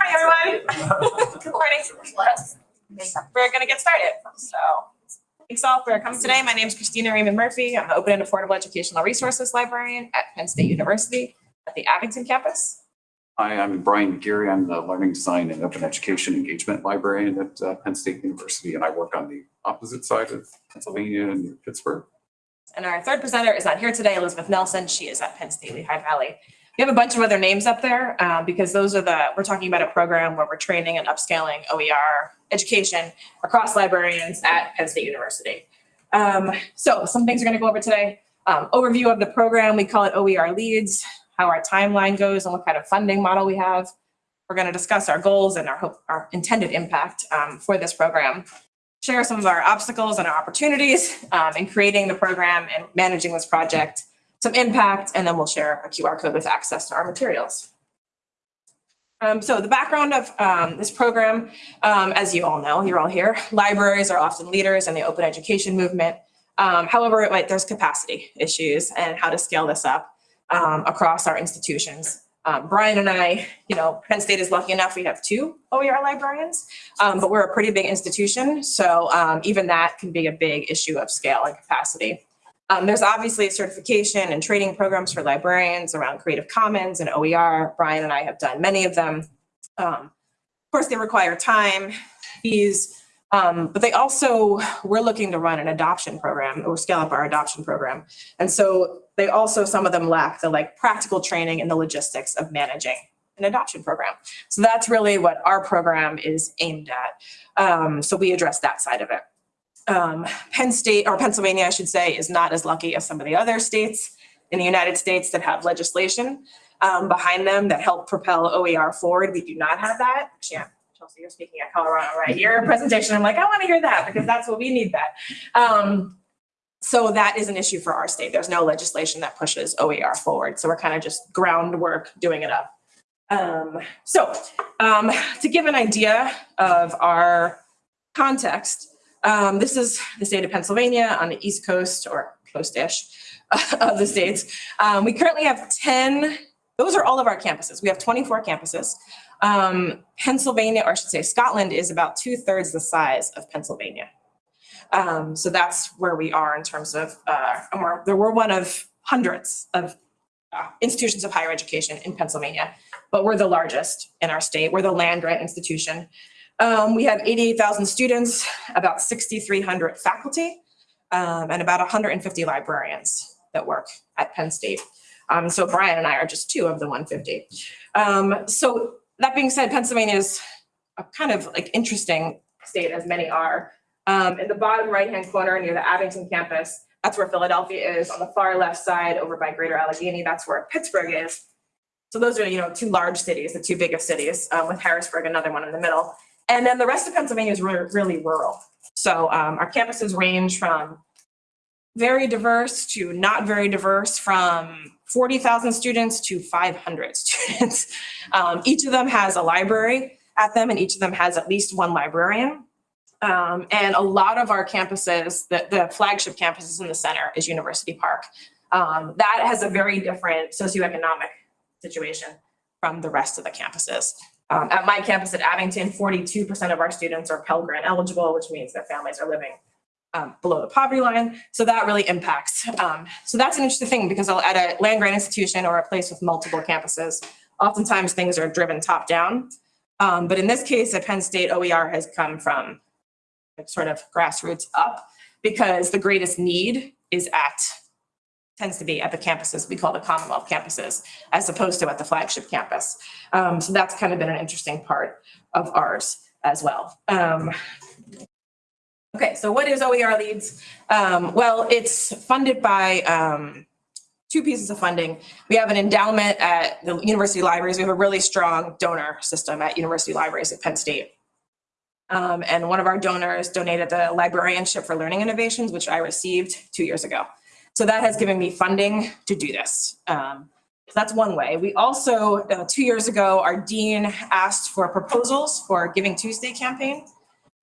Hi, everyone. Good morning. We're gonna get started, so. Thanks all for coming today. My name is Christina Riehman-Murphy. I'm the Open and Affordable Educational Resources Librarian at Penn State University at the Abington campus. Hi, I'm Brian McGeary. I'm the Learning Design and Open Education Engagement Librarian at uh, Penn State University, and I work on the opposite side of Pennsylvania and near Pittsburgh. And our third presenter is not here today, Elizabeth Nelson. She is at Penn State Lehigh Valley. We have a bunch of other names up there um, because those are the, we're talking about a program where we're training and upscaling OER education across librarians at Penn State University. Um, so some things we're gonna go over today. Um, overview of the program, we call it OER Leads, how our timeline goes and what kind of funding model we have. We're gonna discuss our goals and our hope, our intended impact um, for this program. Share some of our obstacles and our opportunities um, in creating the program and managing this project some impact, and then we'll share a QR code with access to our materials. Um, so the background of um, this program, um, as you all know, you're all here, libraries are often leaders in the open education movement. Um, however, there's capacity issues and how to scale this up um, across our institutions. Um, Brian and I, you know, Penn State is lucky enough we have two OER librarians, but we're a pretty big institution. So even that can be a big issue of scale and capacity. Um, there's obviously certification and training programs for librarians around Creative Commons and OER. Brian and I have done many of them. Um, of course, they require time, fees, um, but they also, we're looking to run an adoption program or scale up our adoption program. And so they also, some of them lack the like practical training and the logistics of managing an adoption program. So that's really what our program is aimed at. Um, so we address that side of it um, Penn State, or Pennsylvania, I should say, is not as lucky as some of the other states in the United States that have legislation um, behind them that help propel OER forward. We do not have that. Yeah, Chelsea, you're speaking at Colorado, right? Your presentation, I'm like, I want to hear that because that's what we need that. Um, so that is an issue for our state. There's no legislation that pushes OER forward. So we're kind of just groundwork doing it up. Um, so um, to give an idea of our context, um, this is the state of Pennsylvania on the east coast or coast-ish of the states. Um, we currently have 10, those are all of our campuses. We have 24 campuses. Um, Pennsylvania, or I should say Scotland, is about two thirds the size of Pennsylvania. Um, so that's where we are in terms of, uh, we're, we're one of hundreds of uh, institutions of higher education in Pennsylvania, but we're the largest in our state. We're the land grant institution. Um, we have 88,000 students, about 6,300 faculty, um, and about 150 librarians that work at Penn State. Um, so Brian and I are just two of the 150. Um, so that being said, Pennsylvania is a kind of like interesting state as many are. Um, in the bottom right-hand corner near the Abington campus, that's where Philadelphia is. On the far left side over by Greater Allegheny, that's where Pittsburgh is. So those are, you know, two large cities, the two biggest cities, um, with Harrisburg, another one in the middle. And then the rest of Pennsylvania is re really rural. So um, our campuses range from very diverse to not very diverse, from 40,000 students to 500 students. Um, each of them has a library at them and each of them has at least one librarian. Um, and a lot of our campuses, the, the flagship campuses in the center is University Park. Um, that has a very different socioeconomic situation from the rest of the campuses. Um, at my campus at Abington, 42% of our students are Pell Grant eligible, which means their families are living um, below the poverty line. So that really impacts. Um, so that's an interesting thing because at a land grant institution or a place with multiple campuses, oftentimes things are driven top down. Um, but in this case at Penn State, OER has come from sort of grassroots up because the greatest need is at tends to be at the campuses we call the Commonwealth campuses, as opposed to at the flagship campus. Um, so that's kind of been an interesting part of ours as well. Um, okay, so what is OER Leads? Um, well, it's funded by um, two pieces of funding. We have an endowment at the university libraries. We have a really strong donor system at university libraries at Penn State. Um, and one of our donors donated the librarianship for learning innovations, which I received two years ago. So that has given me funding to do this. Um, that's one way. We also, uh, two years ago, our dean asked for proposals for Giving Tuesday campaign.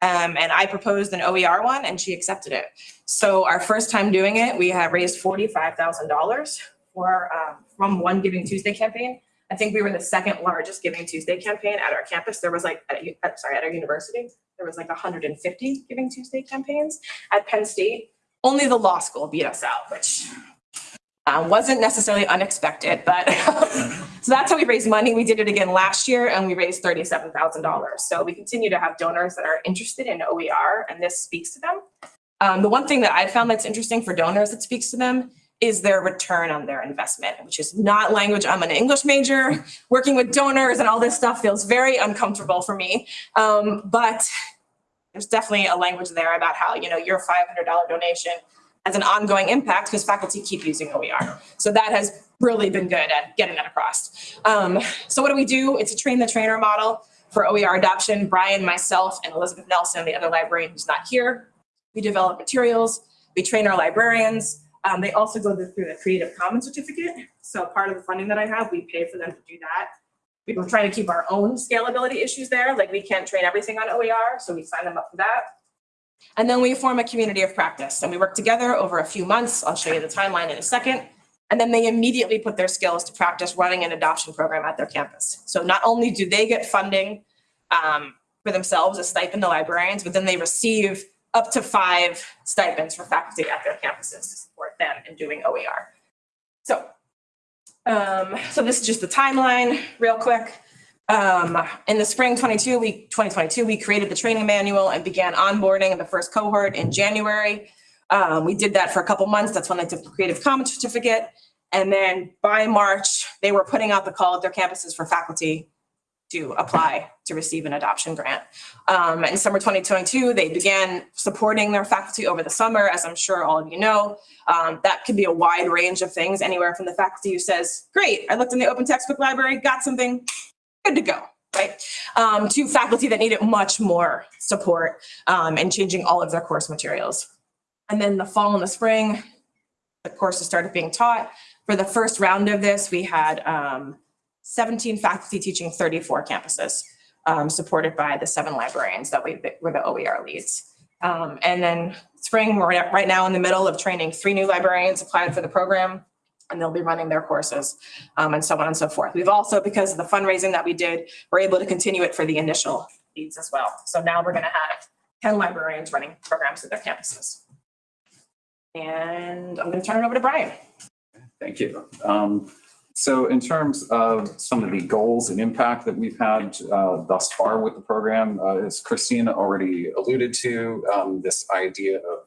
Um, and I proposed an OER one and she accepted it. So our first time doing it, we have raised $45,000 for um, from one Giving Tuesday campaign. I think we were the second largest Giving Tuesday campaign at our campus. There was like, at, uh, sorry, at our university, there was like hundred and fifty Giving Tuesday campaigns. At Penn State, only the law school beat us out, which uh, wasn't necessarily unexpected, but so that's how we raised money. We did it again last year and we raised thirty-seven thousand dollars. So we continue to have donors that are interested in OER and this speaks to them. Um, the one thing that I found that's interesting for donors that speaks to them is their return on their investment, which is not language. I'm an English major. Working with donors and all this stuff feels very uncomfortable for me. Um, but there's definitely a language there about how, you know, your $500 donation has an ongoing impact because faculty keep using OER. So that has really been good at getting that across. Um, so what do we do? It's a train the trainer model for OER adoption. Brian, myself, and Elizabeth Nelson, the other librarian who's not here, we develop materials, we train our librarians. Um, they also go through the Creative Commons certificate. So part of the funding that I have, we pay for them to do that. We were trying to keep our own scalability issues there, like we can't train everything on OER, so we sign them up for that. And then we form a community of practice and we work together over a few months. I'll show you the timeline in a second. And then they immediately put their skills to practice running an adoption program at their campus. So not only do they get funding um, for themselves, a stipend to librarians, but then they receive up to five stipends for faculty at their campuses to support them in doing OER. So, um, so this is just the timeline real quick. Um, in the spring 22, we, 2022, we created the training manual and began onboarding the first cohort in January. Um, we did that for a couple months. That's when they took the Creative Commons certificate. And then by March, they were putting out the call at their campuses for faculty to apply to receive an adoption grant. Um, in summer 2022, they began supporting their faculty over the summer, as I'm sure all of you know. Um, that could be a wide range of things, anywhere from the faculty who says, great, I looked in the open textbook library, got something, good to go, right? Um, to faculty that needed much more support um, and changing all of their course materials. And then the fall and the spring, the courses started being taught. For the first round of this, we had um, 17 faculty teaching 34 campuses, um, supported by the seven librarians that we were the OER leads. Um, and then spring, we're right now in the middle of training three new librarians applied for the program, and they'll be running their courses, um, and so on and so forth. We've also, because of the fundraising that we did, we're able to continue it for the initial leads as well. So now we're gonna have 10 librarians running programs at their campuses. And I'm gonna turn it over to Brian. Thank you. Um, So in terms of some of the goals and impact that we've had uh, thus far with the program, uh, as Christina already alluded to, um, this idea of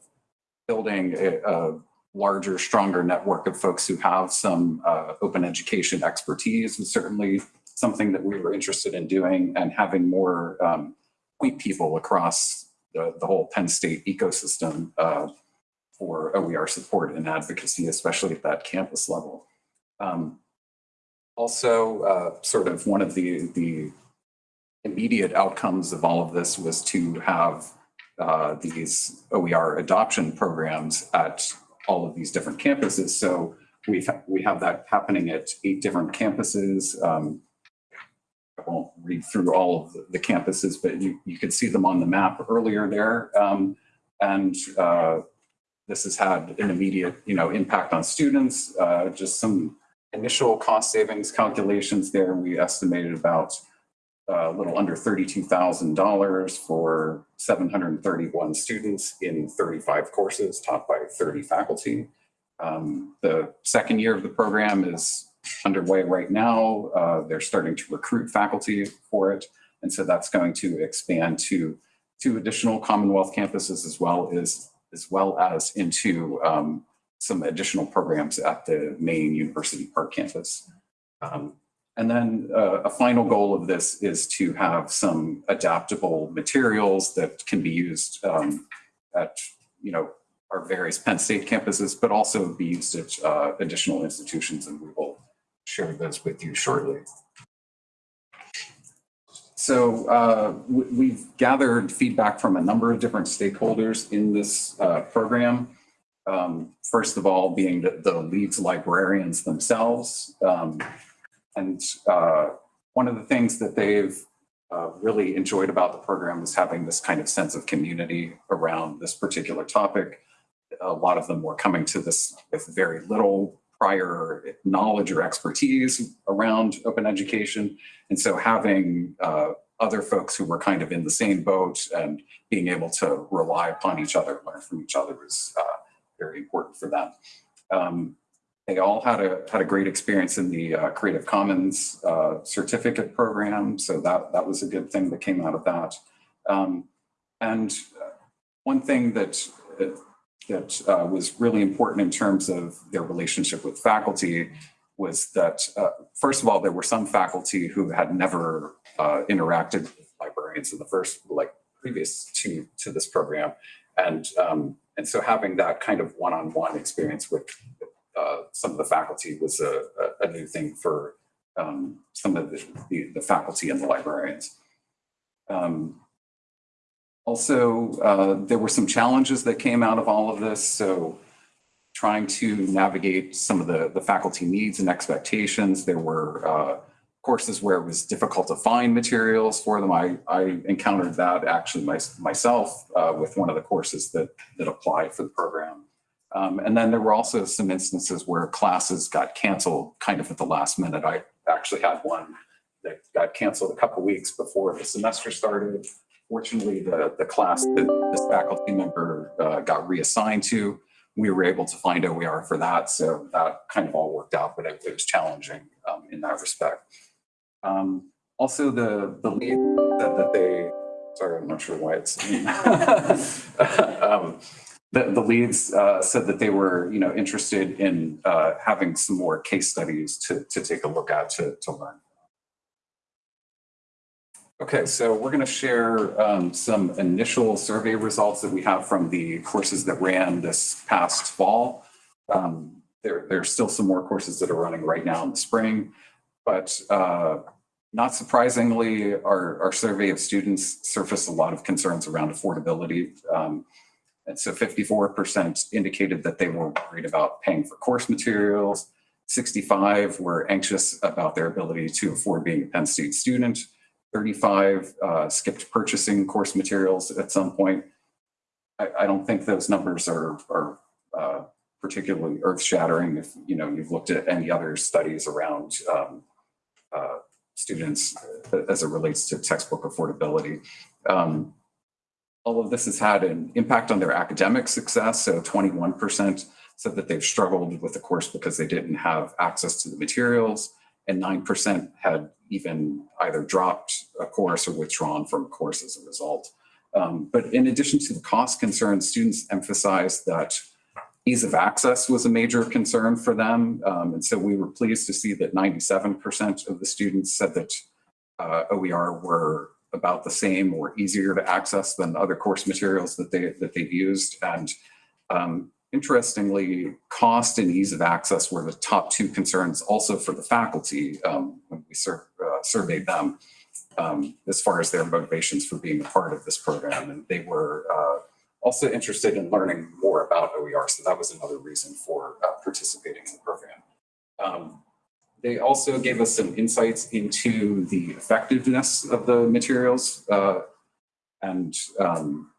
building a a larger, stronger network of folks who have some uh, open education expertise was certainly something that we were interested in doing and having more um, people across the the whole Penn State ecosystem uh, for OER support and advocacy, especially at that campus level. Um, Also, uh, sort of one of the, the immediate outcomes of all of this was to have uh, these OER adoption programs at all of these different campuses. So we've, we have that happening at eight different campuses. Um, I won't read through all of the- campuses, but you, you could see them on the map earlier there. Um, And uh, this has had an immediate, you know, impact on students. Uh, just some initial cost savings calculations there. We estimated about uh, a little under thirty-two thousand dollars for seven hundred and thirty-one students in thirty-five courses taught by thirty faculty. Um, the second year of the program is underway right now. Uh, they're starting to recruit faculty for it. And so that's going to expand to two additional Commonwealth campuses as well as as well as into um, some additional programs at the main University Park campus. Um, and then uh, a final goal of this is to have some adaptable materials that can be used um, at, you know, our various Penn State campuses, but also be used at uh, additional institutions, and we will share those with you shortly. So uh, we- we've gathered feedback from a number of different stakeholders in this uh, program. Um, First of all, being the the Leads librarians themselves. Um, And uh, one of the things that they've uh, really enjoyed about the program is having this kind of sense of community around this particular topic. A lot of them were coming to this with very little prior knowledge or expertise around open education. And so having uh, other folks who were kind of in the same boat and being able to rely upon each other, learn from each other was uh, very important for them. Um, they all had a had a great experience in the uh, Creative Commons uh, certificate program, so that that was a good thing that came out of that. Um, and one thing that that uh, was really important in terms of their relationship with faculty was that uh, first of all, there were some faculty who had never uh, interacted with librarians in the first like previous to to this program, and um, and so having that kind of one-on-one experience with uh, some of the faculty was a, a, a new thing for um, some of the, the, the, faculty and the librarians. Um, also, uh, there were some challenges that came out of all of this. So trying to navigate some of the, the faculty needs and expectations. There were uh, courses where it was difficult to find materials for them. I, I encountered that actually my, myself uh, with one of the courses that, that applied for the program. Um, and then there were also some instances where classes got canceled kind of at the last minute. I actually had one that got canceled a couple weeks before the semester started. Fortunately, the, the class that this faculty member uh, got reassigned to, we were able to find OER for that. So that kind of all worked out, but it, it was challenging um, in that respect. Um, also, the, the lead said that they, sorry, I'm not sure why it's, um, the, the leads uh, said that they were, you know, interested in uh, having some more case studies to, to take a look at to, to learn. Okay, so we're going to share um, some initial survey results that we have from the courses that ran this past fall. Um, there, there's still some more courses that are running right now in the spring, but uh, not surprisingly, our, our survey of students surfaced a lot of concerns around affordability. Um, and so 54% indicated that they were worried about paying for course materials. 65 were anxious about their ability to afford being a Penn State student. 35 uh, skipped purchasing course materials at some point. I, I don't think those numbers are, are uh, particularly earth-shattering if you know you've looked at any other studies around um, uh, students as it relates to textbook affordability. Um, all of this has had an impact on their academic success. So 21% said that they've struggled with the course because they didn't have access to the materials and 9% had even either dropped a course or withdrawn from a course as a result. Um, but in addition to the cost concerns, students emphasized that ease of access was a major concern for them. Um, and so we were pleased to see that 97% of the students said that uh, OER were about the same or easier to access than other course materials that they that they've used. And um, interestingly, cost and ease of access were the top two concerns also for the faculty um, when we sur uh, surveyed them um, as far as their motivations for being a part of this program. And they were uh, also interested in learning more about OER. So that was another reason for uh, participating in the program. Um, they also gave us some insights into the effectiveness of the materials. Uh, and um,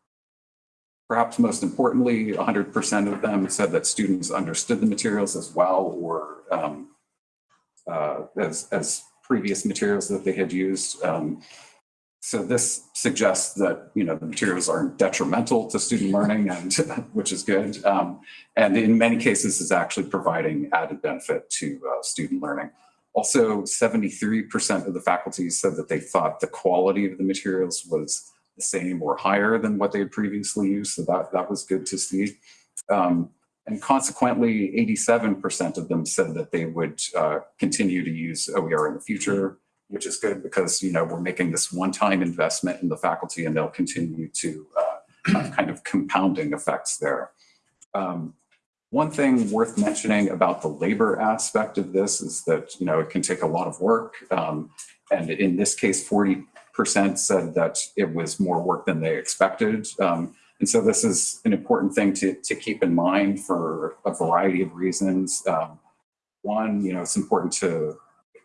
perhaps most importantly, 100% of them said that students understood the materials as well or um, uh, as, as previous materials that they had used. Um, so this suggests that you know the materials aren't detrimental to student learning, and which is good. Um, and in many cases, is actually providing added benefit to uh, student learning. Also, 73% of the faculty said that they thought the quality of the materials was the same or higher than what they had previously used. So that, that was good to see. Um, and consequently, 87% of them said that they would uh, continue to use OER in the future which is good because, you know, we're making this one-time investment in the faculty and they'll continue to uh, have kind of compounding effects there. Um, one thing worth mentioning about the labor aspect of this is that, you know, it can take a lot of work. Um, and in this case, 40% said that it was more work than they expected. Um, and so this is an important thing to, to keep in mind for a variety of reasons. Um, one, you know, it's important to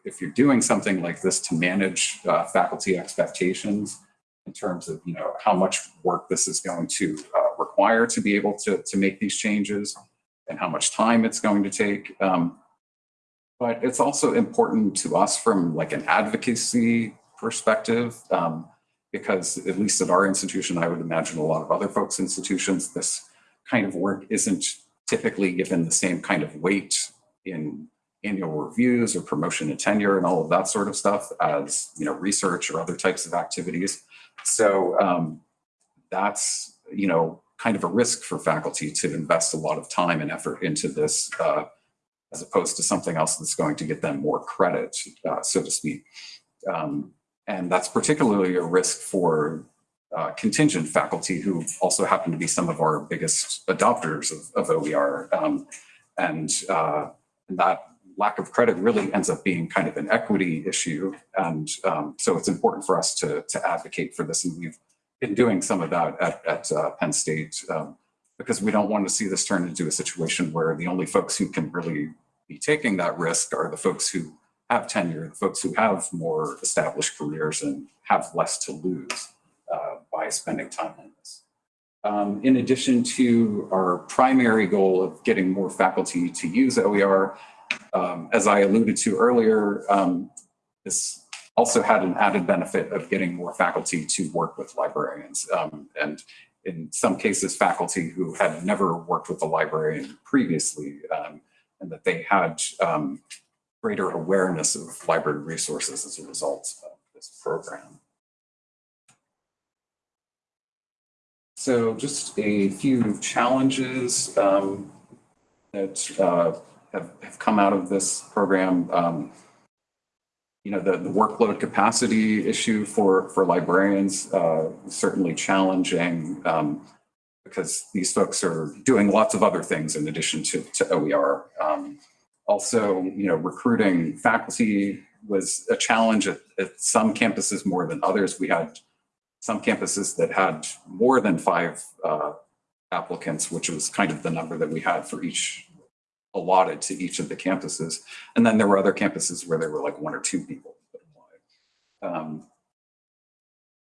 if you're doing something like this to manage uh, faculty expectations in terms of you know how much work this is going to uh, require to be able to, to make these changes and how much time it's going to take. Um, But it's also important to us from like an advocacy perspective, um, because at least at our institution, I would imagine a lot of other folks' institutions, this kind of work isn't typically given the same kind of weight in annual reviews or promotion and tenure and all of that sort of stuff as, you know, research or other types of activities. So um, that's, you know, kind of a risk for faculty to invest a lot of time and effort into this uh, as opposed to something else that's going to get them more credit, uh, so to speak. Um, and that's particularly a risk for uh, contingent faculty who also happen to be some of our biggest adopters of, of OER. Um, and, uh, and that lack of credit really ends up being kind of an equity issue. And um, so it's important for us to, to advocate for this. And we've been doing some of that at, at uh, Penn State um, because we don't want to see this turn into a situation where the only folks who can really be taking that risk are the folks who have tenure, the folks who have more established careers and have less to lose uh, by spending time on this. Um, in addition to our primary goal of getting more faculty to use OER, um, as I alluded to earlier, um, this also had an added benefit of getting more faculty to work with librarians. Um, and in some cases, faculty who had never worked with a librarian previously, um, and that they had um, greater awareness of library resources as a result of this program. So just a few challenges um, that uh, have, have come out of this program. Um, you know, the, the workload capacity issue for, for librarians uh, certainly challenging um, because these folks are doing lots of other things in addition to, to OER. Um, also, you know, recruiting faculty was a challenge at, at some campuses more than others. We had some campuses that had more than five uh, applicants, which was kind of the number that we had for each allotted to each of the campuses. And then there were other campuses where there were like one or two people. Um,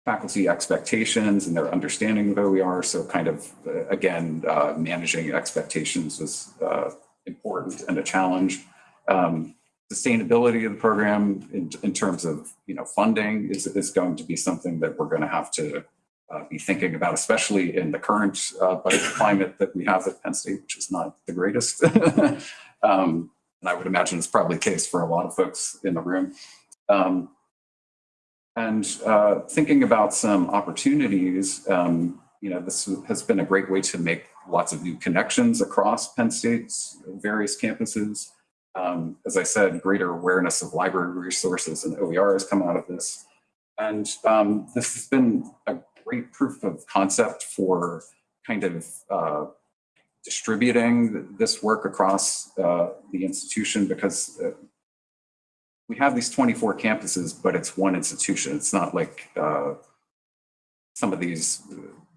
faculty expectations and their understanding of OER. So kind of, uh, again, uh, managing expectations was uh, important and a challenge. Um, sustainability of the program in, in terms of, you know, funding is, is going to be something that we're going to have to uh, be thinking about, especially in the current uh, budget climate that we have at Penn State, which is not the greatest. um, and I would imagine it's probably the case for a lot of folks in the room. Um, and uh, thinking about some opportunities, um, you know, this has been a great way to make lots of new connections across Penn State's various campuses. Um, as I said, greater awareness of library resources and OER has come out of this. And um, this has been a great proof of concept for kind of uh, distributing this work across uh, the institution because uh, we have these 24 campuses, but it's one institution. It's not like uh, some of these,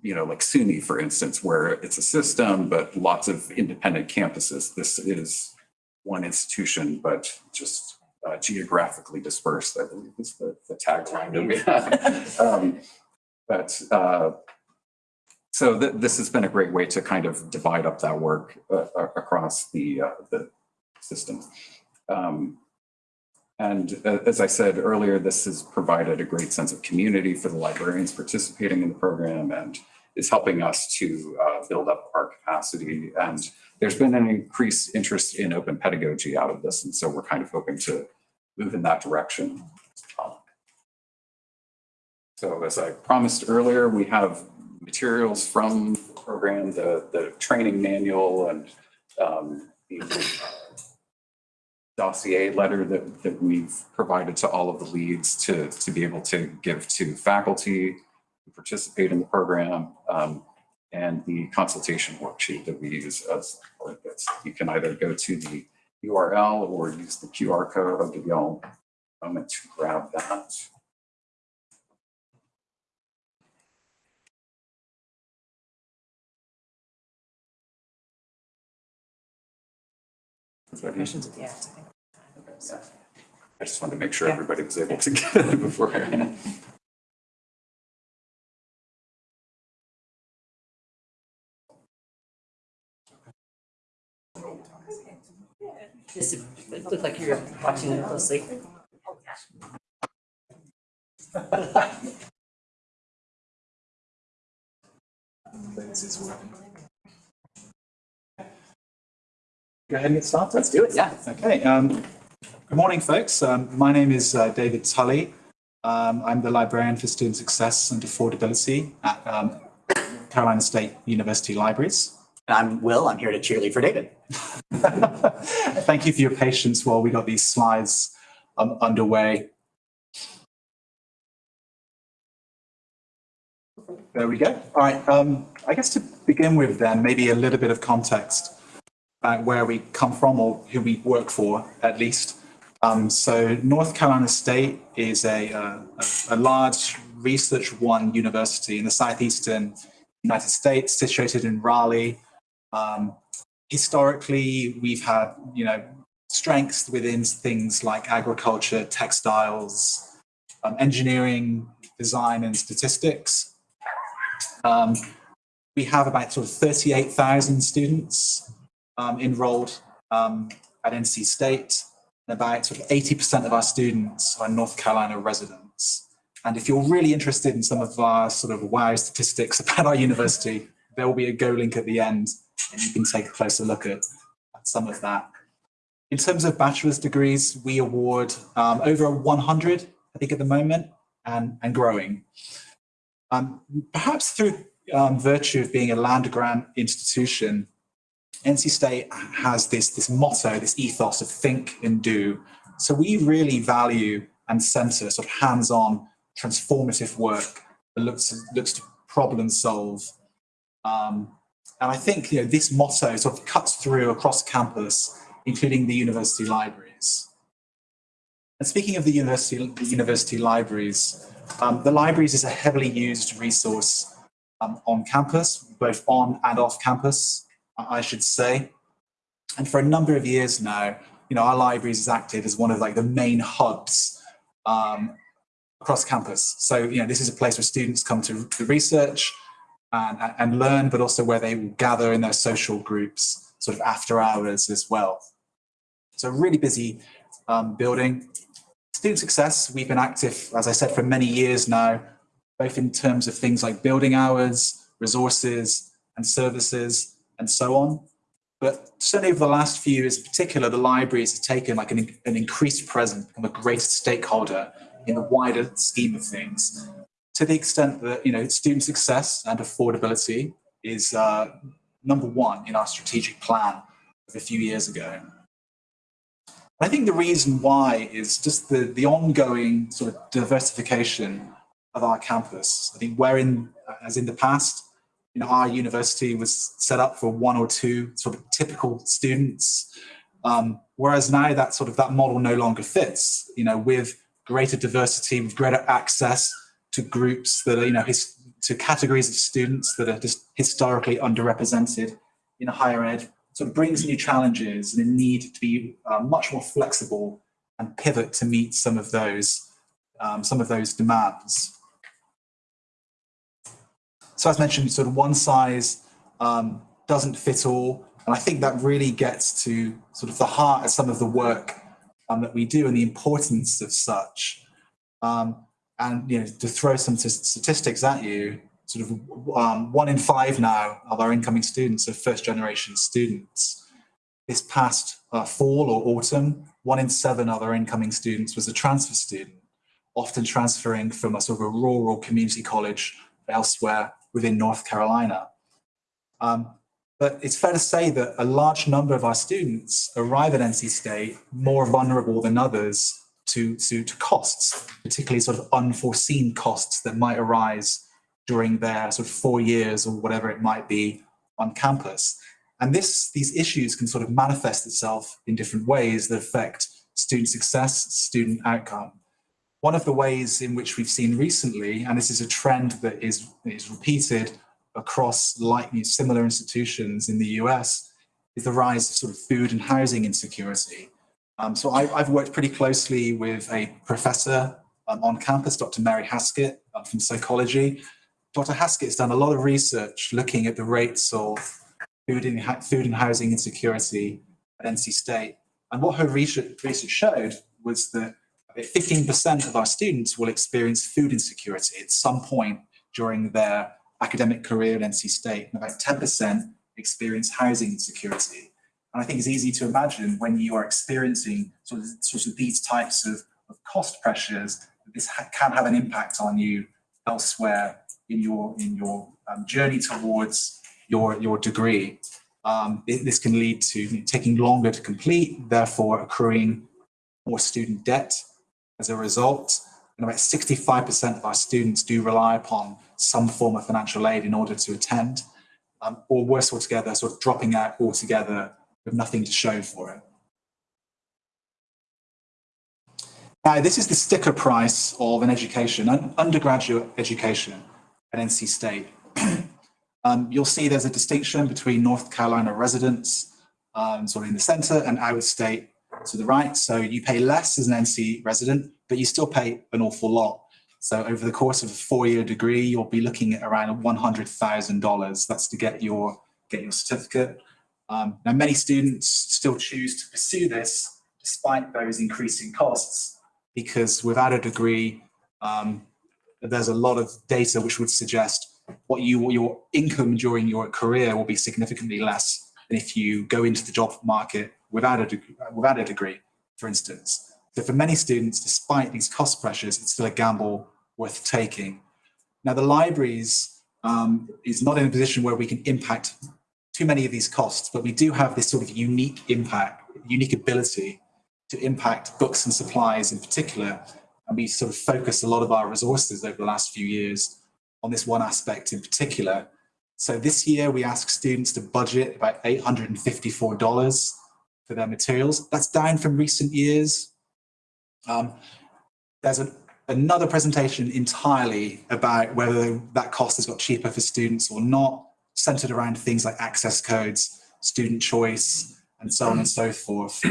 you know, like SUNY, for instance, where it's a system, but lots of independent campuses. This is one institution, but just uh, geographically dispersed, I believe is the, the tagline that we have. um, but uh, so th this has been a great way to kind of divide up that work uh, across the, uh, the system. Um, and uh, as I said earlier, this has provided a great sense of community for the librarians participating in the program and is helping us to uh, build up our capacity. And there's been an increased interest in open pedagogy out of this. And so we're kind of hoping to move in that direction. So as I promised earlier, we have materials from the program, the, the training manual and um, the dossier letter that, that we've provided to all of the leads to, to be able to give to faculty who participate in the program um, and the consultation worksheet that we use as part of this. You can either go to the URL or use the QR code. I'll give y'all a moment to grab that. Questions at the end, I think. Yeah. I just wanted to make sure Yeah. everybody was able to get it beforehand. This is, It looked like you were watching it closely. Go ahead and get started. Let's do it, yeah. Okay. Um, good morning, folks. Um, my name is uh, David Tully. Um, I'm the librarian for student success and affordability at um, Carolina State University Libraries. And I'm Will, I'm here to cheerlead for David. Thank you for your patience while we got these slides um, underway. There we go. All right. Um, I guess to begin with, then, maybe a little bit of context about where we come from or who we work for, at least. Um, so, North Carolina State is a, uh, a, a large research one university in the southeastern United States, situated in Raleigh. Um, historically, we've had, you know, strengths within things like agriculture, textiles, um, engineering, design, and statistics. Um, we have about sort of 38,000 students um, enrolled um, at NC State. And about sort of 80% of our students are North Carolina residents. And if you're really interested in some of our sort of wow statistics about our university, there will be a Go link at the end and you can take a closer look at, at some of that. In terms of bachelor's degrees, we award um, over 100, I think at the moment, and, and growing. Um, perhaps through um, virtue of being a land grant institution, NC State has this, this motto, this ethos of think and do. So we really value and center sort of hands-on transformative work that looks, looks to problem solve. Um, and I think you know, this motto sort of cuts through across campus, including the university libraries. And speaking of the university, the university libraries, um, the libraries is a heavily used resource um, on campus, both on and off campus, I should say. And for a number of years now, you know, our libraries is active as one of like the main hubs um, across campus. So, you know, this is a place where students come to, to research and, and learn, but also where they will gather in their social groups sort of after hours as well. So really busy um, building. Student success, we've been active, as I said, for many years now, both in terms of things like building hours, resources and services and so on. But certainly over the last few years in particular, the libraries have taken like an, an increased presence, become a greater stakeholder in the wider scheme of things, to the extent that, you know, student success and affordability is uh, number one in our strategic plan of a few years ago. I think the reason why is just the, the ongoing sort of diversification of our campus. I think wherein, as in the past, our university was set up for one or two sort of typical students, um, whereas now that sort of that model no longer fits. You know, with greater diversity, with greater access to groups that are, you know, his, to categories of students that are just historically underrepresented in higher ed, sort of brings new challenges and a need to be uh, much more flexible and pivot to meet some of those um, some of those demands. So as mentioned, sort of one size um, doesn't fit all. And I think that really gets to sort of the heart of some of the work um, that we do and the importance of such. Um, and you know, to throw some statistics at you, sort of um, one in five now of our incoming students are first generation students. This past uh, fall or autumn, one in seven of our incoming students was a transfer student, often transferring from a sort of a rural community college elsewhere within North Carolina. Um, but it's fair to say that a large number of our students arrive at NC State more vulnerable than others to, to, to costs, particularly sort of unforeseen costs that might arise during their sort of four years or whatever it might be on campus. And this, these issues can sort of manifest itself in different ways that affect student success, student outcome. One of the ways in which we've seen recently, and this is a trend that is, is repeated across like similar institutions in the US, is the rise of sort of food and housing insecurity. Um, so I, have worked pretty closely with a professor um, on campus, Dr. Mary Haskett uh, from psychology. Dr. Haskett has done a lot of research looking at the rates of food and, food and housing insecurity at NC State. And what her research, research showed was that fifteen percent of our students will experience food insecurity at some point during their academic career at NC State, and about ten percent experience housing insecurity. And I think it's easy to imagine when you are experiencing sort of, sort of these types of, of cost pressures, this ha- can have an impact on you elsewhere in your in your um, journey towards your your degree. Um, it- this can lead to taking longer to complete, therefore accruing more student debt as a result. About 65% of our students do rely upon some form of financial aid in order to attend, um, or worse altogether, sort of dropping out altogether with nothing to show for it. Now, this is the sticker price of an education, an undergraduate education at NC State. um, you'll see there's a distinction between North Carolina residents, um, sort of in the center, and out of state to the right. So you pay less as an NC resident, but you still pay an awful lot. So over the course of a four-year degree, you'll be looking at around $100,000. That's to get your, get your certificate. Um, now, many students still choose to pursue this despite those increasing costs, because without a degree, um, there's a lot of data which would suggest what you your income during your career will be significantly less than if you go into the job market without a degree, without a degree, for instance. So for many students, despite these cost pressures, it's still a gamble worth taking. Now, the libraries um, is not in a position where we can impact too many of these costs, but we do have this sort of unique impact, unique ability to impact books and supplies in particular. And we sort of focus a lot of our resources over the last few years on this one aspect in particular. So this year we ask students to budget about $854 for their materials. That's down from recent years. Um, there's another presentation entirely about whether that cost has got cheaper for students or not, centered around things like access codes, student choice, and so on and so forth.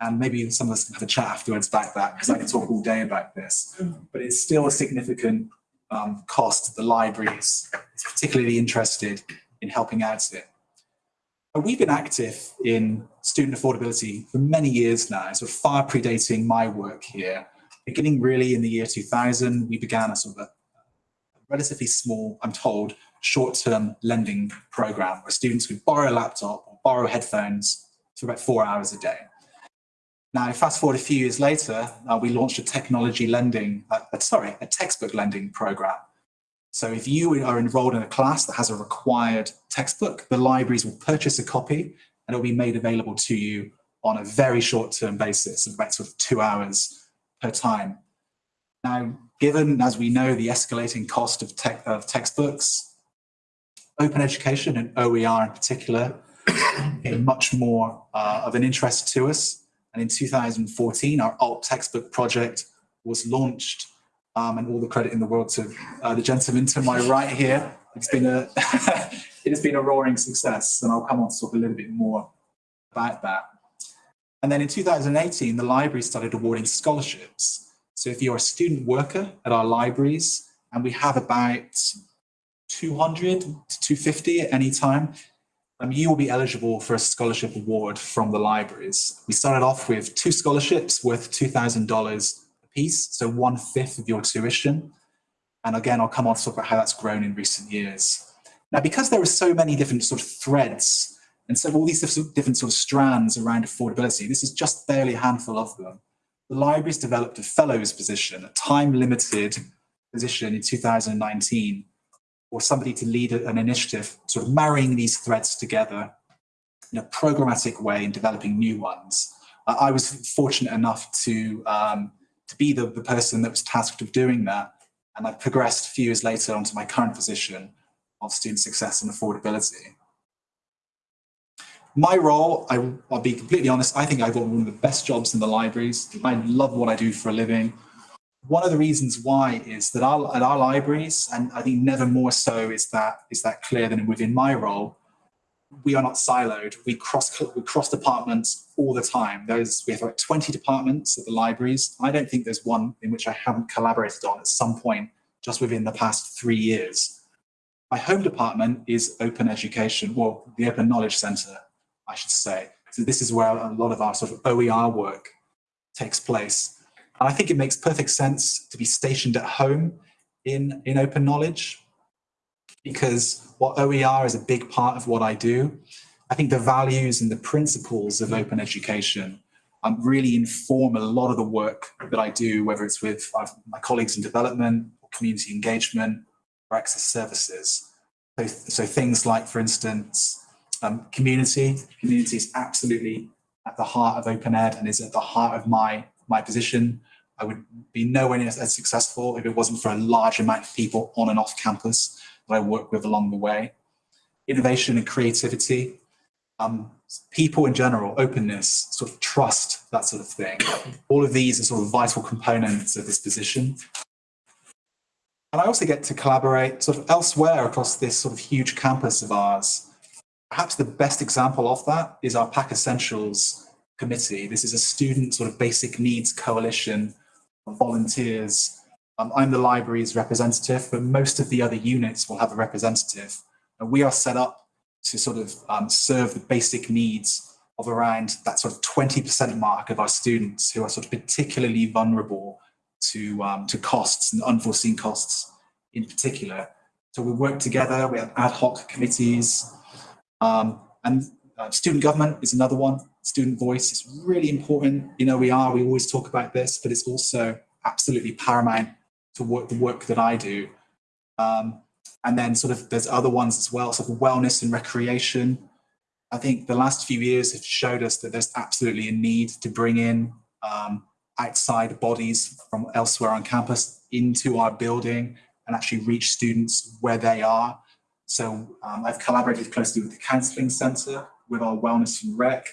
And maybe some of us can have a chat afterwards about that because I can talk all day about this. But it's still a significant um, cost the libraries is particularly interested in helping out we've been active in student affordability for many years now, so far predating my work here. Beginning really in the year 2000, we began a sort of a relatively small, I'm told, short-term lending program where students would borrow a laptop or borrow headphones for about four hours a day. Now, fast forward a few years later, uh, we launched a technology lending, uh, sorry, a textbook lending program. So if you are enrolled in a class that has a required textbook, the libraries will purchase a copy and it will be made available to you on a very short-term basis of about sort of two hours per time. Now, given, as we know, the escalating cost of, tech, of textbooks, open education and OER in particular, is much more uh, of an interest to us. And in 2014, our alt textbook project was launched um, and all the credit in the world to uh, the gentleman to my right here. It's been a, it has been a roaring success and I'll come on to talk a little bit more about that. And then in 2018, the library started awarding scholarships. So if you're a student worker at our libraries, and we have about 200 to 250 at any time, um, you will be eligible for a scholarship award from the libraries. We started off with two scholarships worth $2,000 a piece, so one fifth of your tuition. And again, I'll come on to talk about how that's grown in recent years. Now, because there are so many different sort of threads and so all these different sort of strands around affordability, this is just barely a handful of them. The library's developed a fellows position, a time limited position in 2019 or somebody to lead an initiative, sort of marrying these threads together in a programmatic way and developing new ones. Uh, I was fortunate enough to, um, to be the, the person that was tasked with doing that. And I progressed a few years later onto my current position of student success and affordability. My role, I, will be completely honest, I think I've got one of the best jobs in the libraries. I love what I do for a living one of the reasons why is that our, at our libraries, and I think never more so is that is that clear than within my role, we are not siloed. We cross we cross departments all the time. There's we have like 20 departments at the libraries. I don't think there's one in which I haven't collaborated on at some point just within the past three years. My home department is open education, well, the Open Knowledge Centre, I should say. So this is where a lot of our sort of OER work takes place. And I think it makes perfect sense to be stationed at home in, in open knowledge because what OER is a big part of what I do. I think the values and the principles of open education um, really inform a lot of the work that I do, whether it's with uh, my colleagues in development or community engagement or access services. So, so things like, for instance, um, community. Community is absolutely at the heart of open ed and is at the heart of my, my position. I would be nowhere near as successful if it wasn't for a large amount of people on and off campus that I work with along the way. Innovation and creativity, um, people in general, openness, sort of trust, that sort of thing. All of these are sort of vital components of this position. And I also get to collaborate sort of elsewhere across this sort of huge campus of ours. Perhaps the best example of that is our PAC Essentials committee. This is a student sort of basic needs coalition of volunteers. Um, I'm the library's representative, but most of the other units will have a representative. And we are set up to sort of um, serve the basic needs of around that sort of 20% mark of our students who are sort of particularly vulnerable to, um, to costs and unforeseen costs in particular. So we work together, we have ad hoc committees, um, and uh, student government is another one. Student voice is really important. You know, we are, we always talk about this, but it's also absolutely paramount to work, the work that I do. Um, and then sort of there's other ones as well, sort of wellness and recreation. I think the last few years have showed us that there's absolutely a need to bring in um, outside bodies from elsewhere on campus into our building and actually reach students where they are. So um, I've collaborated closely with the Counselling Centre, with our Wellness and Rec.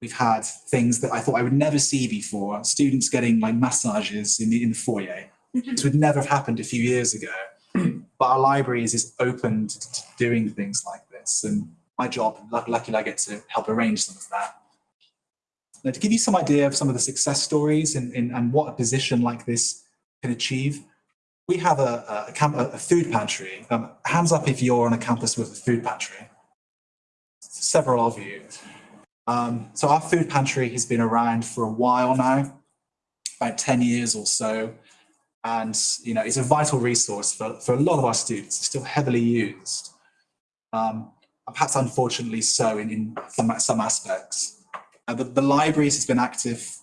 We've had things that I thought I would never see before, students getting like massages in the, in the foyer. This would never have happened a few years ago. but our libraries is open to, to doing things like this. And my job, luckily I get to help arrange some of that. Now, to give you some idea of some of the success stories and, and, and what a position like this can achieve, we have a, a, camp, a food pantry. Um, hands up if you're on a campus with a food pantry. Several of you. Um, so our food pantry has been around for a while now, about 10 years or so. And you know, it's a vital resource for, for a lot of our students. It's still heavily used. Um, perhaps unfortunately so in, in some, some aspects. Uh, the, the libraries has been active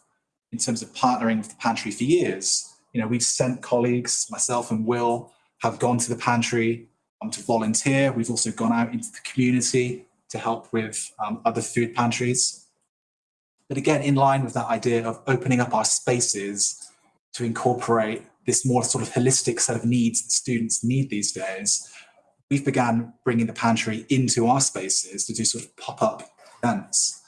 in terms of partnering with the pantry for years you know, we've sent colleagues, myself and Will, have gone to the pantry um, to volunteer. We've also gone out into the community to help with um, other food pantries. But again, in line with that idea of opening up our spaces to incorporate this more sort of holistic set of needs that students need these days, we've began bringing the pantry into our spaces to do sort of pop-up events.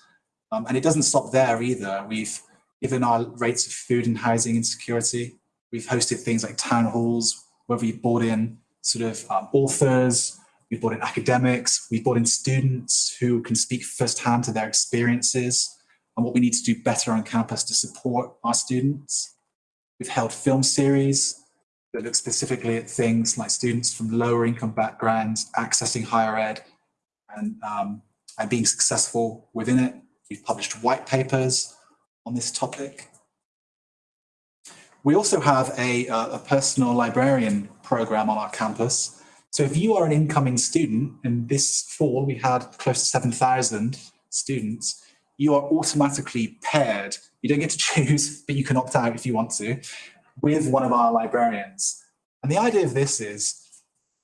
Um, and it doesn't stop there either. We've given our rates of food and housing insecurity We've hosted things like town halls where we've brought in sort of um, authors, we've brought in academics, we've brought in students who can speak firsthand to their experiences and what we need to do better on campus to support our students. We've held film series that look specifically at things like students from lower income backgrounds accessing higher ed and, um, and being successful within it. We've published white papers on this topic. We also have a, a personal librarian program on our campus. So if you are an incoming student, and this fall we had close to 7,000 students, you are automatically paired. You don't get to choose, but you can opt out if you want to, with one of our librarians. And the idea of this is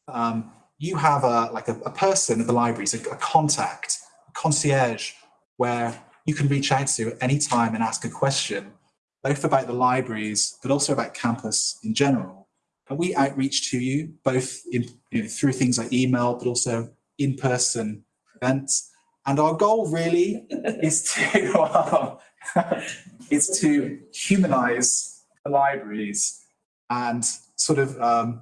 um, you have a, like a, a person at the library, so a contact, a concierge, where you can reach out to at any time and ask a question both about the libraries, but also about campus in general. And we outreach to you, both in, you know, through things like email, but also in-person events. And our goal really is to is to humanize the libraries and sort of um,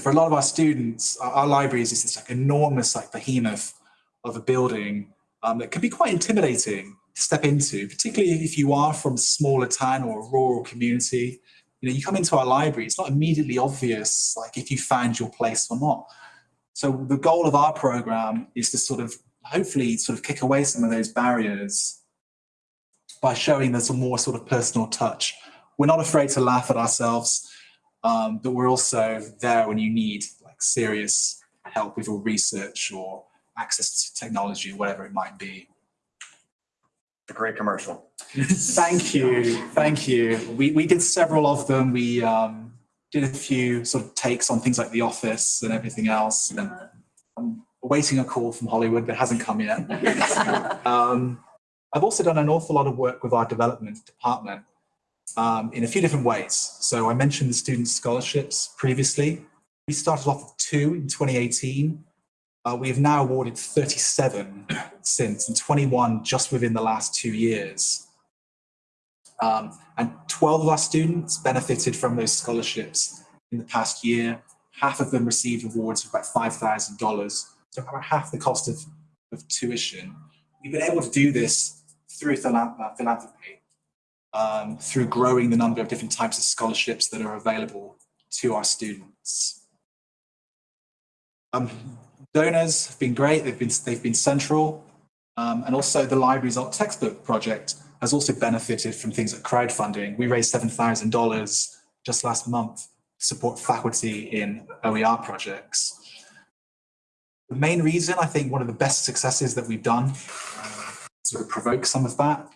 for a lot of our students, our, our, libraries is this like enormous like behemoth of a building um, that can be quite intimidating to step into, particularly if you are from a smaller town or a rural community. You know, you come into our library, it's not immediately obvious like if you found your place or not. So the goal of our program is to sort of hopefully sort of kick away some of those barriers by showing there's a more sort of personal touch. We're not afraid to laugh at ourselves, um, but we're also there when you need like serious help with your research or access to technology or whatever it might be. A great commercial. Thank you, thank you. We, we did several of them. We um, did a few sort of takes on things like The Office and everything else. And I'm awaiting a call from Hollywood that hasn't come yet. Um, I've also done an awful lot of work with our development department um, in a few different ways. So I mentioned the student scholarships previously. We started off with two in 2018. Uh, we have now awarded 37 since and 21 just within the last two years. Um, and 12 of our students benefited from those scholarships in the past year. Half of them received awards of about $5,000, so about half the cost of, of tuition. We've been able to do this through uh, philanthropy, um, through growing the number of different types of scholarships that are available to our students. Um, donors have been great. They've been they've been central, um, and also the library's alt textbook project has also benefited from things like crowdfunding. We raised seven thousand dollars just last month to support faculty in OER projects. The main reason I think one of the best successes that we've done, uh, sort of provoke some of that,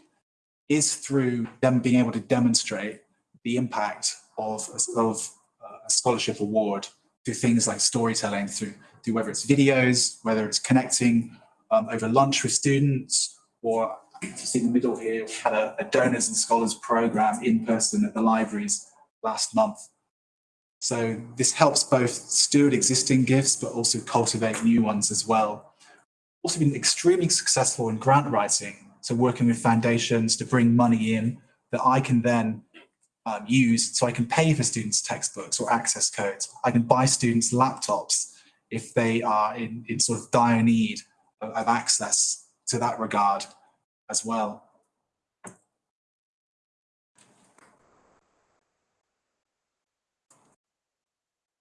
is through them being able to demonstrate the impact of, of uh, a scholarship award through things like storytelling, through, through whether it's videos, whether it's connecting um, over lunch with students, or you see in the middle here, we had a, a donors and scholars program in person at the libraries last month. So this helps both steward existing gifts, but also cultivate new ones as well. Also been extremely successful in grant writing, so working with foundations to bring money in that I can then um, use so I can pay for students' textbooks or access codes. I can buy students laptops if they are in, in sort of dire need of, of access to that regard as well.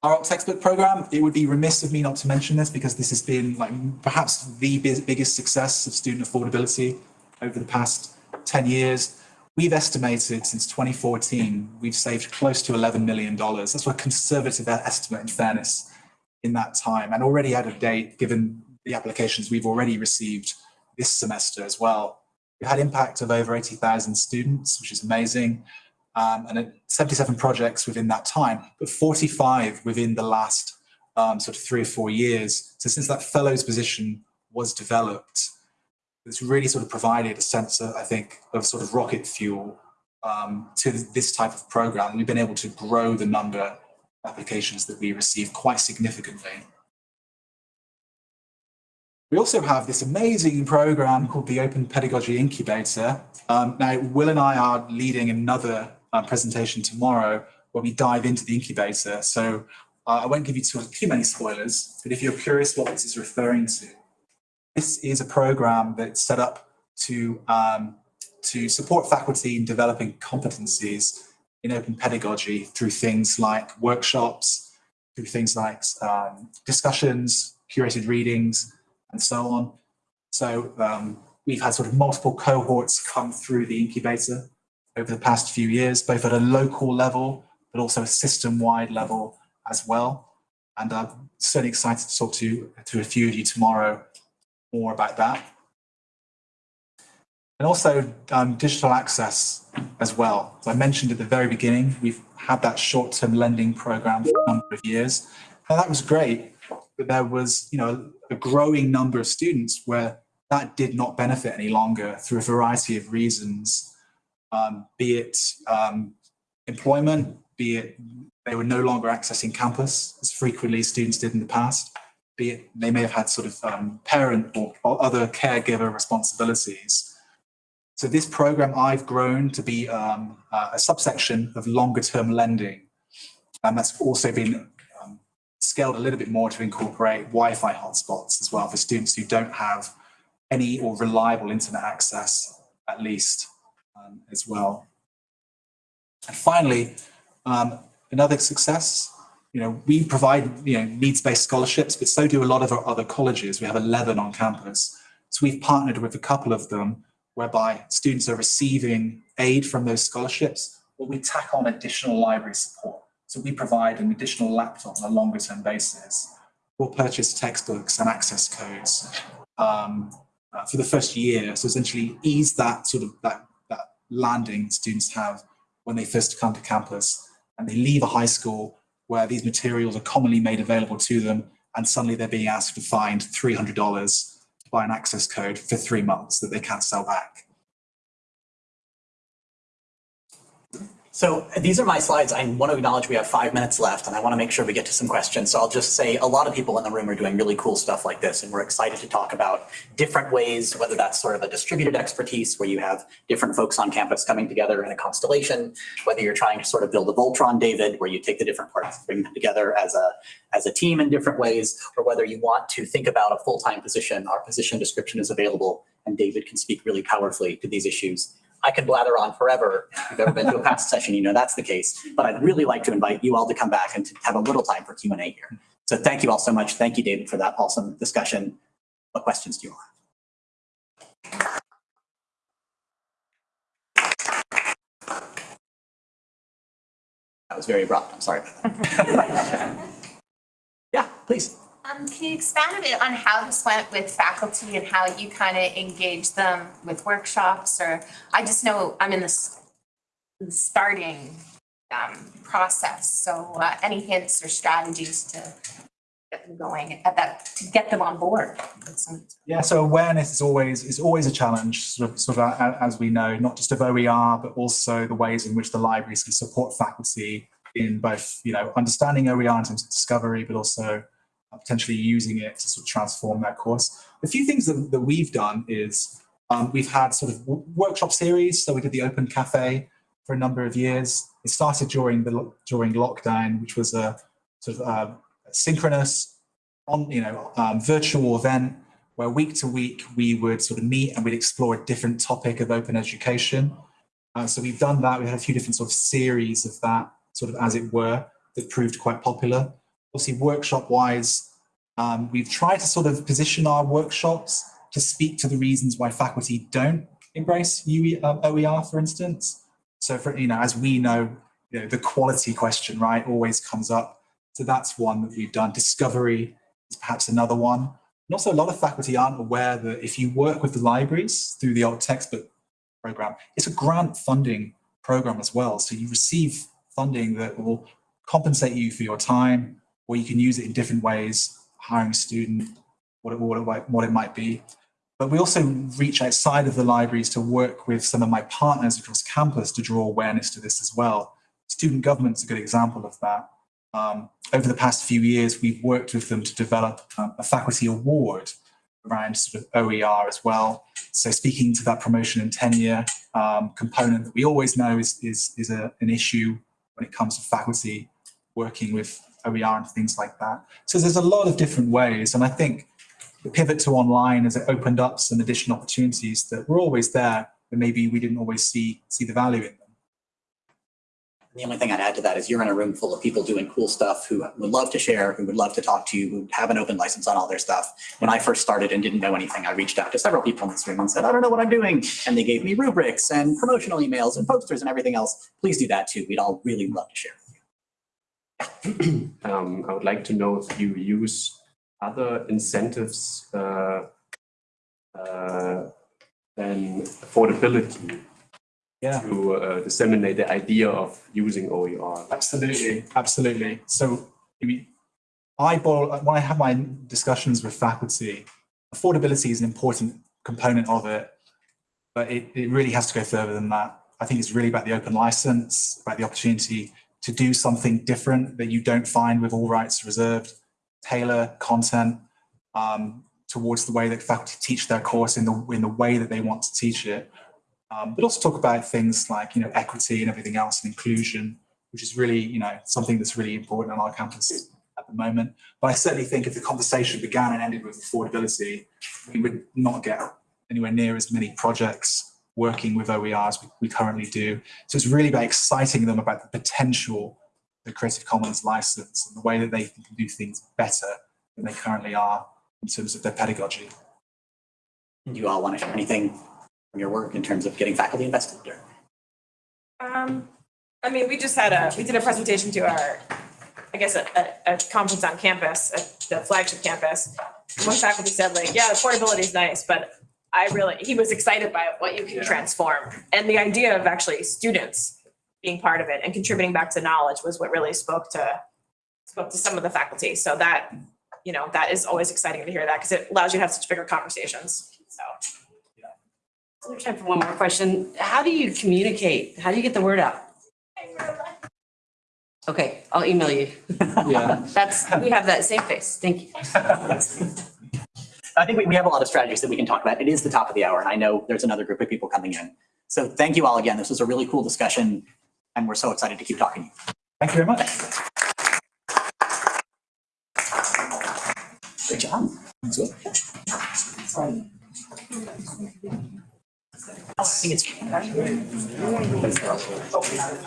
Our textbook program, it would be remiss of me not to mention this because this has been like perhaps the biggest success of student affordability over the past 10 years. We've estimated since 2014, we've saved close to $11 million. That's a conservative estimate in fairness in that time and already out of date given the applications we've already received this semester as well. We've had impact of over 80,000 students, which is amazing, um, and uh, 77 projects within that time, but 45 within the last um, sort of three or four years. So since that fellows position was developed, it's really sort of provided a sense, of, I think, of sort of rocket fuel um, to this type of program. We've been able to grow the number of applications that we receive quite significantly. We also have this amazing program called the Open Pedagogy Incubator. Um, now, Will and I are leading another uh, presentation tomorrow where we dive into the incubator. So uh, I won't give you too, too many spoilers, but if you're curious what this is referring to, this is a program that's set up to, um, to support faculty in developing competencies in open pedagogy through things like workshops, through things like um, discussions, curated readings, and so on. So um, we've had sort of multiple cohorts come through the incubator over the past few years, both at a local level, but also a system-wide level as well. And I'm certainly excited to talk to, to a few of you tomorrow more about that. And also um, digital access as well. I mentioned at the very beginning, we've had that short-term lending program for a number of years. And that was great, but there was, you know, a growing number of students where that did not benefit any longer through a variety of reasons, um, be it um, employment, be it they were no longer accessing campus as frequently as students did in the past, be it they may have had sort of um, parent or, or other caregiver responsibilities. So this program I've grown to be uh, a subsection of longer term lending. And that's also been um, scaled a little bit more to incorporate Wi-Fi hotspots as well for students who don't have any or reliable internet access at least um, as well. And finally, um, another success, you know, we provide, you know, needs-based scholarships, but so do a lot of our other colleges. We have 11 on campus. So we've partnered with a couple of them whereby students are receiving aid from those scholarships, but we tack on additional library support. So we provide an additional laptop on a longer term basis. We'll purchase textbooks and access codes um, uh, for the first year. So essentially ease that sort of that, that landing students have when they first come to campus and they leave a high school where these materials are commonly made available to them and suddenly they're being asked to find $300 to buy an access code for three months that they can't sell back. So these are my slides. I want to acknowledge we have five minutes left and I want to make sure we get to some questions. So I'll just say a lot of people in the room are doing really cool stuff like this and we're excited to talk about different ways, whether that's sort of a distributed expertise where you have different folks on campus coming together in a constellation, whether you're trying to sort of build a Voltron, David, where you take the different parts, bring them together as a, as a team in different ways, or whether you want to think about a full-time position. Our position description is available and David can speak really powerfully to these issues. I can blather on forever. If you've ever been to a past session, you know that's the case. But I'd really like to invite you all to come back and to have a little time for Q and A here. So thank you all so much. Thank you, David, for that awesome discussion. What questions do you have? That was very abrupt. I'm sorry. Yeah, please. Um, can you expand a bit on how this went with faculty and how you kind of engage them with workshops or, I just know I'm in the starting um process, so uh any hints or strategies to get them going at that, to get them on board? Yeah, so awareness is always is always a challenge, sort of, sort of as we know, not just of OER, but also the ways in which the libraries can support faculty in both, you know, understanding OER in terms of discovery, but also uh, potentially using it to sort of transform that course. A few things that, that we've done is um, we've had sort of workshop series. So we did the Open Cafe for a number of years. It started during the during lockdown, which was a sort of uh, synchronous on you know um, virtual event where week to week we would sort of meet and we'd explore a different topic of open education. Uh, so we've done that. We had a few different sort of series of that, sort of as it were, that proved quite popular. Obviously, workshop wise, um, we've tried to sort of position our workshops to speak to the reasons why faculty don't embrace UE, um, OER, for instance. So, for you know, as we know, you know, the quality question, right, always comes up. So that's one that we've done. Discovery is perhaps another one. And also, a lot of faculty aren't aware that if you work with the libraries through the alt textbook program, it's a grant funding program as well. So you receive funding that will compensate you for your time, or you can use it in different ways, hiring a student, what it, what it, might- what it might be. But we also reach outside of the libraries to work with some of my partners across campus to draw awareness to this as well. Student government's a good example of that. Um, over the past few years, we've worked with them to develop um, a faculty award around sort of OER as well. So speaking to that promotion and tenure um, component that we always know is, is, is a, an issue when it comes to faculty working with OER and things like that. So there's a lot of different ways. And I think the pivot to online has opened up some additional opportunities that were always there, but maybe we didn't always see, see the value in them. The only thing I'd add to that is you're in a room full of people doing cool stuff who would love to share, who would love to talk to you, who have an open license on all their stuff. When I first started and didn't know anything, I reached out to several people in this room and said, I don't know what I'm doing. And they gave me rubrics and promotional emails and posters and everything else. Please do that too. We'd all really love to share. Um, I would like to know if you use other incentives uh, uh, than affordability Yeah. to uh, disseminate the idea of using OER. Absolutely, absolutely. So, I mean, I when I have my discussions with faculty, affordability is an important component of it, but it, it really has to go further than that. I think it's really about the open license, about the opportunity to do something different that you don't find with all rights reserved, tailor content um, towards the way that faculty teach their course in the in the way that they want to teach it. Um, but also talk about things like you know equity and everything else and inclusion, which is really you know something that's really important on our campus at the moment. But I certainly think if the conversation began and ended with affordability, we would not get anywhere near as many projects working with OER as we, we currently do. So it's really about exciting them about the potential the Creative Commons license and the way that they can do things better than they currently are in terms of their pedagogy. Do you all want to share anything from your work in terms of getting faculty invested or? Um, I mean, we just had a, we did a presentation to our, I guess, a, a, a conference on campus, at the flagship campus. One faculty said like, yeah, the portability is nice, but I really, he was excited by what you can transform. And the idea of actually students being part of it and contributing back to knowledge was what really spoke to, spoke to some of the faculty. So that, you know, that is always exciting to hear that because it allows you to have such bigger conversations, so. We have time for one more question. How do you communicate? How do you get the word out? Okay, I'll email you. Yeah. That's, we have that same face. Thank you. I think we, we have a lot of strategies that we can talk about. It is the top of the hour and I know there's another group of people coming in. So thank you all again. This was a really cool discussion and we're so excited to keep talking. Thank you very much. Great job. Oh, I think it's.